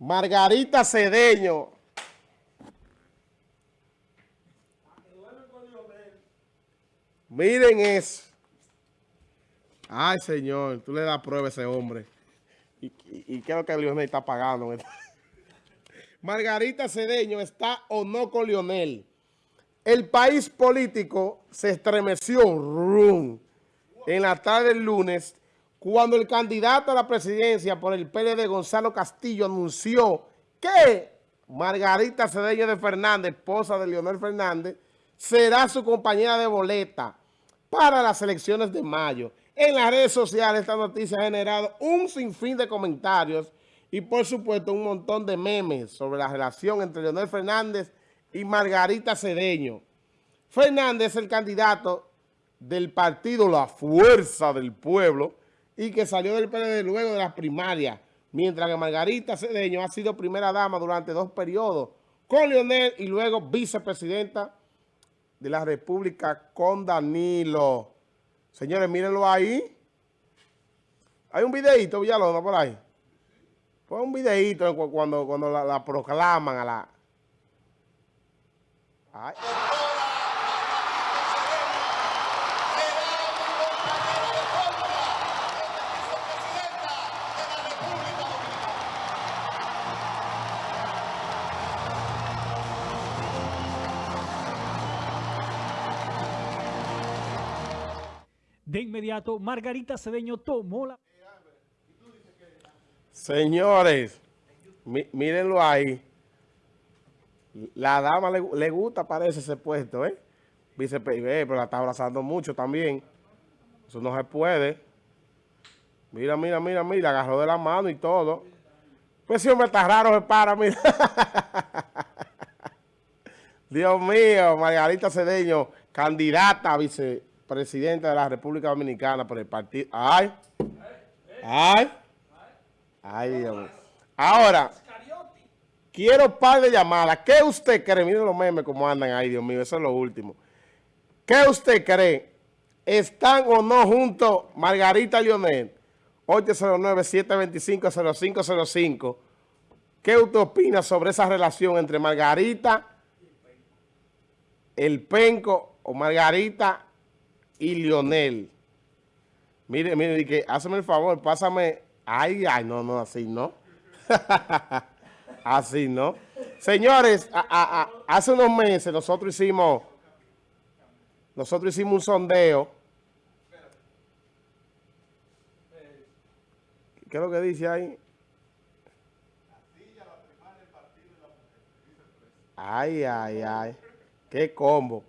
Margarita Cedeño. Miren eso. Ay, señor, tú le das prueba a ese hombre. ¿Y, lo que Lionel está pagando? Margarita Cedeño está o no con Lionel. El país político se estremeció en la tarde del lunes cuando el candidato a la presidencia por el PLD, Gonzalo Castillo, anunció que Margarita Cedeño de Fernández, esposa de Leonel Fernández, será su compañera de boleta para las elecciones de mayo. En las redes sociales esta noticia ha generado un sinfín de comentarios y por supuesto un montón de memes sobre la relación entre Leonel Fernández y Margarita Cedeño. Fernández es el candidato del partido La Fuerza del Pueblo y que salió del PLD luego de las primarias, mientras que Margarita Cedeño ha sido primera dama durante dos periodos con Leonel y luego vicepresidenta de la República con Danilo. Señores, mírenlo ahí. Hay un videito, Villalona, por ahí. Pon un videito cuando, cuando la, proclaman a la... De inmediato, Margarita Cedeño tomó la... Señores, mírenlo ahí. La dama le, gusta, parece, ese puesto, ¿eh? Vice pero la está abrazando mucho también. Eso no se puede. Mira, mira, mira, mira, agarró de la mano y todo. Pues si hombre está raro, se para, mira. Dios mío, Margarita Cedeño, candidata vice presidente de la República Dominicana por el partido. ¡Ay! ¡Ay! ¡Ay, Ahora, quiero par de llamadas. ¿Qué usted cree? Miren los memes como andan ahí, Dios mío, eso es lo último. ¿Qué usted cree? ¿Están o no juntos Margarita Lionel? 809-725-0505. ¿Qué usted opina sobre esa relación entre Margarita, el penco o Margarita y Lionel. Mire, mire, que hazme el favor, pásame. Ay, ay, no, no, así no. así no. Señores, hace unos meses nosotros hicimos, nosotros hicimos un sondeo. ¿Qué es lo que dice ahí? Ay, ay, ay. Qué combo.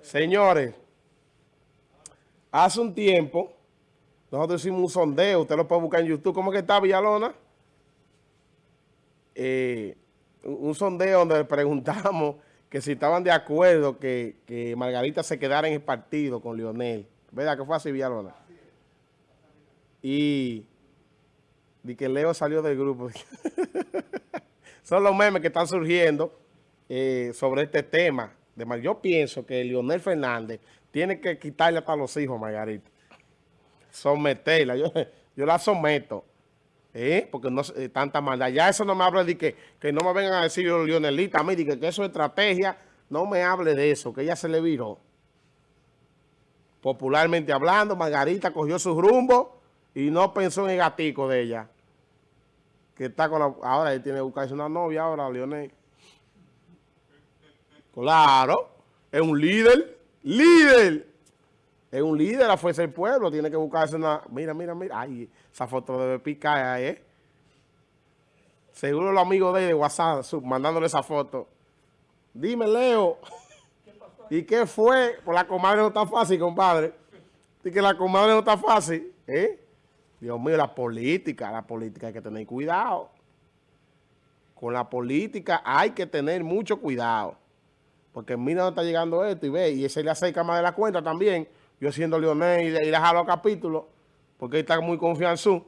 Señores. Hace un tiempo, nosotros hicimos un sondeo, usted lo puede buscar en YouTube. ¿Cómo que está Villalona? Eh, un sondeo donde preguntamos que si estaban de acuerdo que, Margarita se quedara en el partido con Lionel. ¿Verdad que fue así, Villalona? Y, y que Leo salió del grupo. Son los memes que están surgiendo eh, sobre este tema. Yo pienso que Lionel Fernández tiene que quitarle hasta los hijos, Margarita. Someterla. Yo, la someto. ¿eh? Porque no es tanta maldad. Ya eso no me habla de que, que no me vengan a decir Lionelita a mí, de que, eso es estrategia. No me hable de eso, que ella se le viró. Popularmente hablando, Margarita cogió su rumbo y no pensó en el gatico de ella. Que está con. Ahora él tiene que buscarse una novia ahora, Lionel. Claro, es un líder líder. Es un líder la fuerza del pueblo. Tiene que buscarse una... Mira, mira, mira. Ay, esa foto debe picar ahí, ¿eh? Seguro los amigos de, de WhatsApp mandándole esa foto. Dime, Leo. ¿Y qué fue? Pues la comadre no está fácil, compadre. Y que la comadre no está fácil. ¿Eh? Dios mío, la política. La política hay que tener cuidado. Con la política hay que tener mucho cuidado. Porque mira dónde está llegando esto y ve, y ese le acerca más de la cuenta también. Yo siendo Leonel y, y le jalo capítulos, porque está muy confianzú.